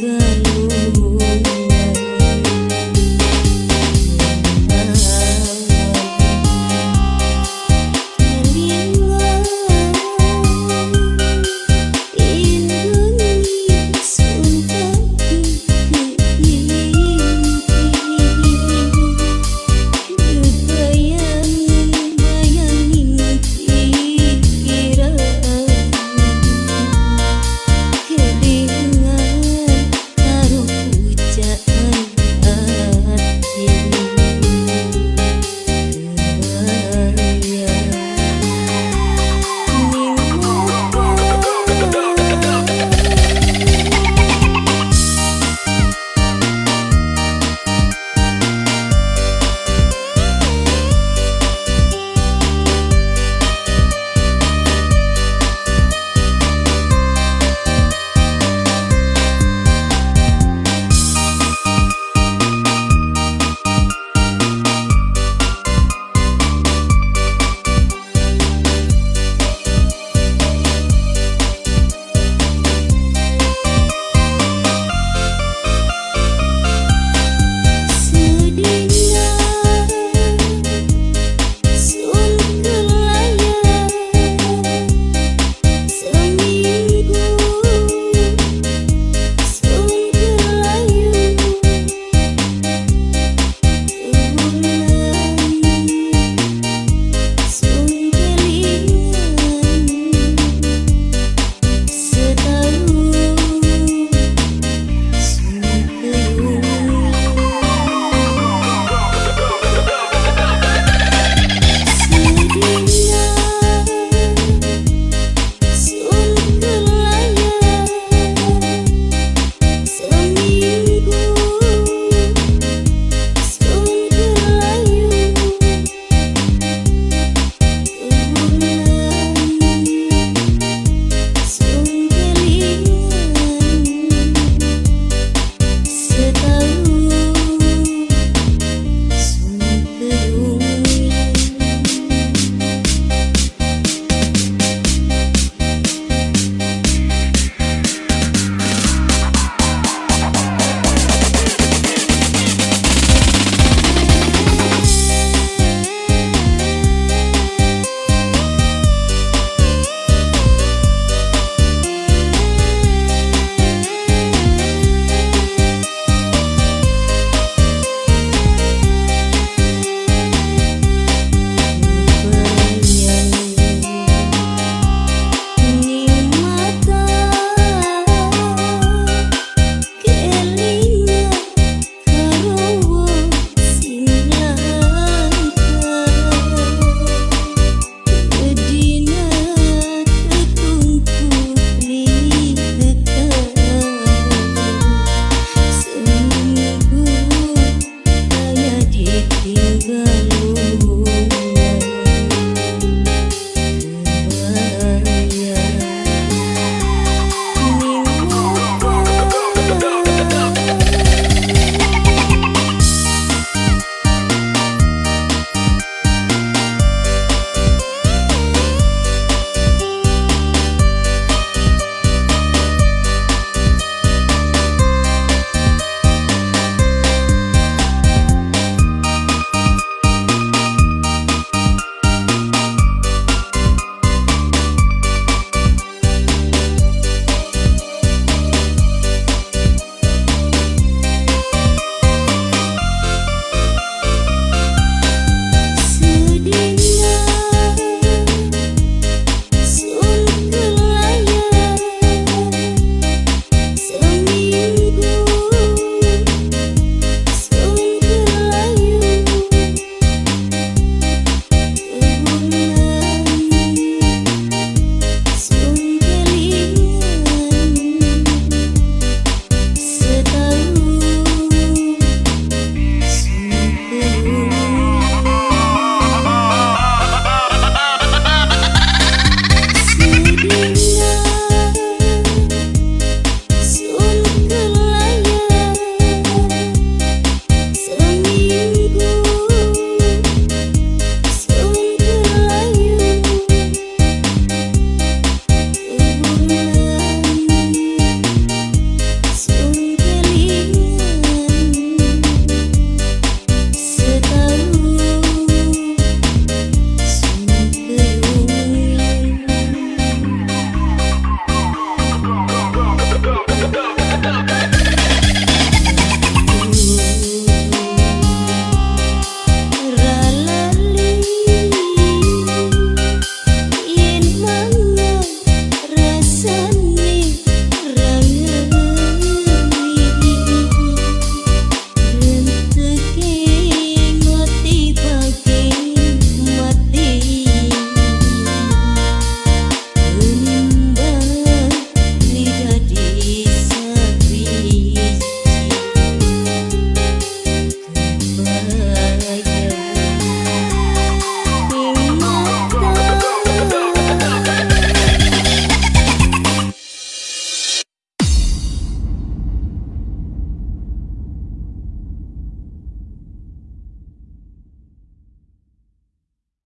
cười